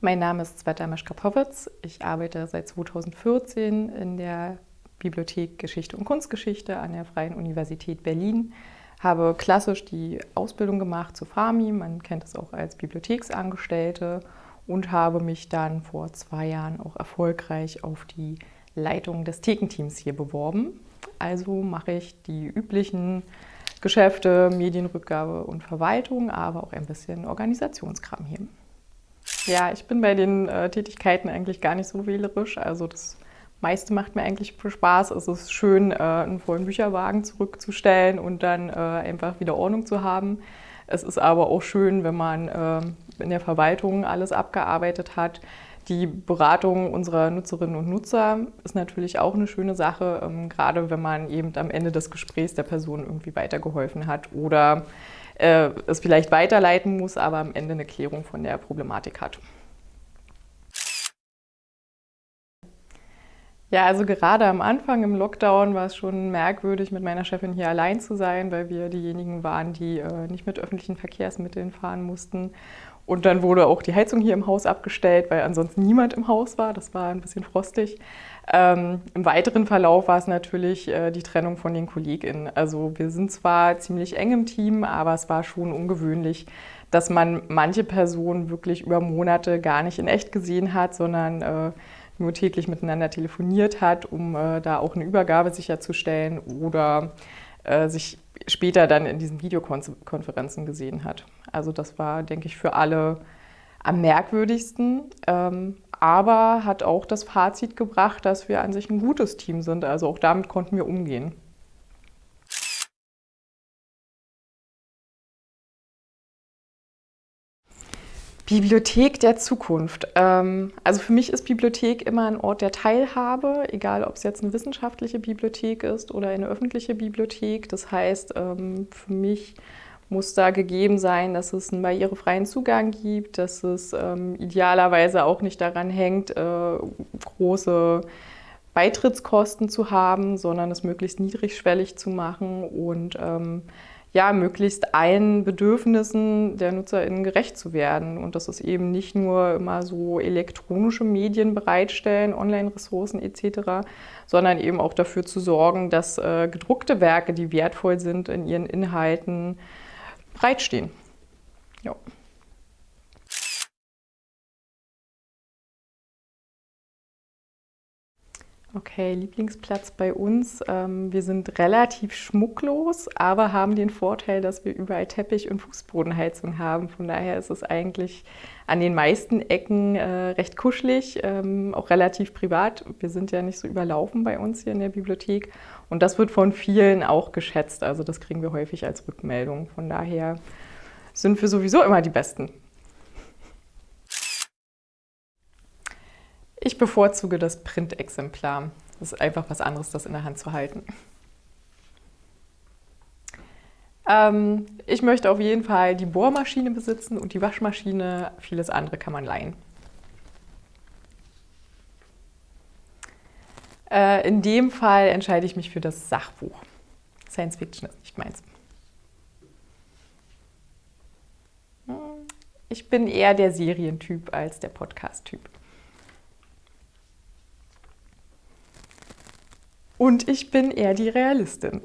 Mein Name ist Sveta Meschkapowitz. Ich arbeite seit 2014 in der Bibliothek Geschichte und Kunstgeschichte an der Freien Universität Berlin. Habe klassisch die Ausbildung gemacht zu FAMI, man kennt es auch als Bibliotheksangestellte und habe mich dann vor zwei Jahren auch erfolgreich auf die Leitung des Thekenteams hier beworben. Also mache ich die üblichen Geschäfte, Medienrückgabe und Verwaltung, aber auch ein bisschen Organisationskram hier. Ja, ich bin bei den äh, Tätigkeiten eigentlich gar nicht so wählerisch. Also das meiste macht mir eigentlich Spaß. Es ist schön, äh, einen vollen Bücherwagen zurückzustellen und dann äh, einfach wieder Ordnung zu haben. Es ist aber auch schön, wenn man äh, in der Verwaltung alles abgearbeitet hat. Die Beratung unserer Nutzerinnen und Nutzer ist natürlich auch eine schöne Sache, ähm, gerade wenn man eben am Ende des Gesprächs der Person irgendwie weitergeholfen hat oder äh, es vielleicht weiterleiten muss, aber am Ende eine Klärung von der Problematik hat. Ja, also gerade am Anfang im Lockdown war es schon merkwürdig, mit meiner Chefin hier allein zu sein, weil wir diejenigen waren, die äh, nicht mit öffentlichen Verkehrsmitteln fahren mussten. Und dann wurde auch die Heizung hier im Haus abgestellt, weil ansonsten niemand im Haus war. Das war ein bisschen frostig. Ähm, Im weiteren Verlauf war es natürlich äh, die Trennung von den KollegInnen. Also wir sind zwar ziemlich eng im Team, aber es war schon ungewöhnlich, dass man manche Personen wirklich über Monate gar nicht in echt gesehen hat, sondern äh, nur täglich miteinander telefoniert hat, um äh, da auch eine Übergabe sicherzustellen oder äh, sich später dann in diesen Videokonferenzen gesehen hat. Also das war, denke ich, für alle am merkwürdigsten, ähm, aber hat auch das Fazit gebracht, dass wir an sich ein gutes Team sind. Also auch damit konnten wir umgehen. Bibliothek der Zukunft. Ähm, also für mich ist Bibliothek immer ein Ort der Teilhabe, egal ob es jetzt eine wissenschaftliche Bibliothek ist oder eine öffentliche Bibliothek. Das heißt, ähm, für mich muss da gegeben sein, dass es einen barrierefreien Zugang gibt, dass es ähm, idealerweise auch nicht daran hängt, äh, große Beitrittskosten zu haben, sondern es möglichst niedrigschwellig zu machen und ja, möglichst allen Bedürfnissen der NutzerInnen gerecht zu werden. Und das ist eben nicht nur immer so elektronische Medien bereitstellen, Online-Ressourcen etc., sondern eben auch dafür zu sorgen, dass äh, gedruckte Werke, die wertvoll sind in ihren Inhalten, bereitstehen. Ja. Okay, Lieblingsplatz bei uns. Ähm, wir sind relativ schmucklos, aber haben den Vorteil, dass wir überall Teppich- und Fußbodenheizung haben. Von daher ist es eigentlich an den meisten Ecken äh, recht kuschelig, ähm, auch relativ privat. Wir sind ja nicht so überlaufen bei uns hier in der Bibliothek. Und das wird von vielen auch geschätzt. Also das kriegen wir häufig als Rückmeldung. Von daher sind wir sowieso immer die Besten. Ich bevorzuge das Printexemplar. Das ist einfach was anderes, das in der Hand zu halten. Ähm, ich möchte auf jeden Fall die Bohrmaschine besitzen und die Waschmaschine. Vieles andere kann man leihen. Äh, in dem Fall entscheide ich mich für das Sachbuch. Science Fiction ist nicht meins. Hm, ich bin eher der Serientyp als der Podcast-Typ. Und ich bin eher die Realistin.